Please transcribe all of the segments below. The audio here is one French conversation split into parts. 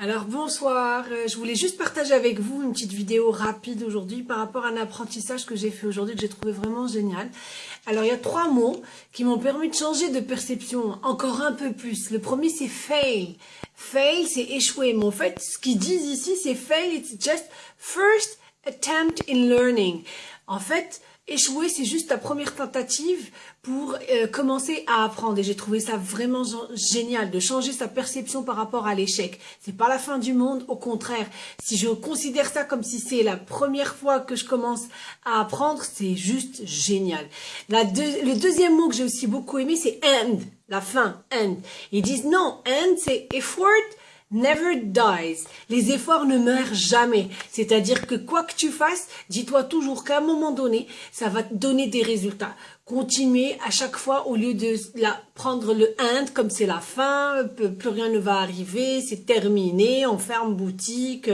Alors bonsoir, euh, je voulais juste partager avec vous une petite vidéo rapide aujourd'hui par rapport à un apprentissage que j'ai fait aujourd'hui que j'ai trouvé vraiment génial. Alors il y a trois mots qui m'ont permis de changer de perception encore un peu plus. Le premier c'est fail. Fail c'est échouer, mais en fait ce qu'ils disent ici c'est fail, it's just first attempt in learning. En fait, échouer, c'est juste ta première tentative pour euh, commencer à apprendre. Et j'ai trouvé ça vraiment génial de changer sa perception par rapport à l'échec. C'est pas la fin du monde, au contraire. Si je considère ça comme si c'est la première fois que je commence à apprendre, c'est juste génial. La le deuxième mot que j'ai aussi beaucoup aimé, c'est end, la fin, end. Ils disent non, end, c'est effort never dies. Les efforts ne meurent jamais. C'est-à-dire que quoi que tu fasses, dis-toi toujours qu'à un moment donné, ça va te donner des résultats. Continuer à chaque fois au lieu de la, prendre le end comme c'est la fin, plus rien ne va arriver, c'est terminé, on ferme boutique,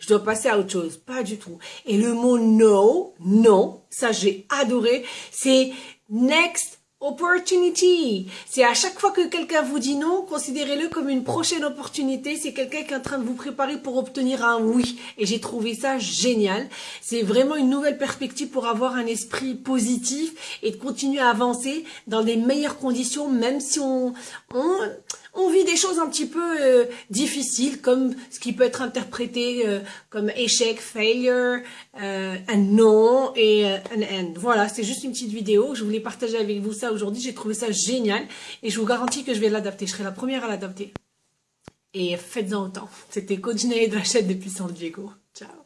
je dois passer à autre chose. Pas du tout. Et le mot no, non, ça j'ai adoré, c'est next Opportunity. C'est à chaque fois que quelqu'un vous dit non, considérez-le comme une prochaine opportunité. C'est quelqu'un qui est en train de vous préparer pour obtenir un oui. Et j'ai trouvé ça génial. C'est vraiment une nouvelle perspective pour avoir un esprit positif et de continuer à avancer dans les meilleures conditions, même si on, on on vit des choses un petit peu euh, difficiles, comme ce qui peut être interprété euh, comme échec, failure, euh, un non et un end. Voilà, c'est juste une petite vidéo. Je voulais partager avec vous ça aujourd'hui. J'ai trouvé ça génial et je vous garantis que je vais l'adapter. Je serai la première à l'adapter. Et faites-en autant. C'était Coach de la chaîne de Puissance Diego. Ciao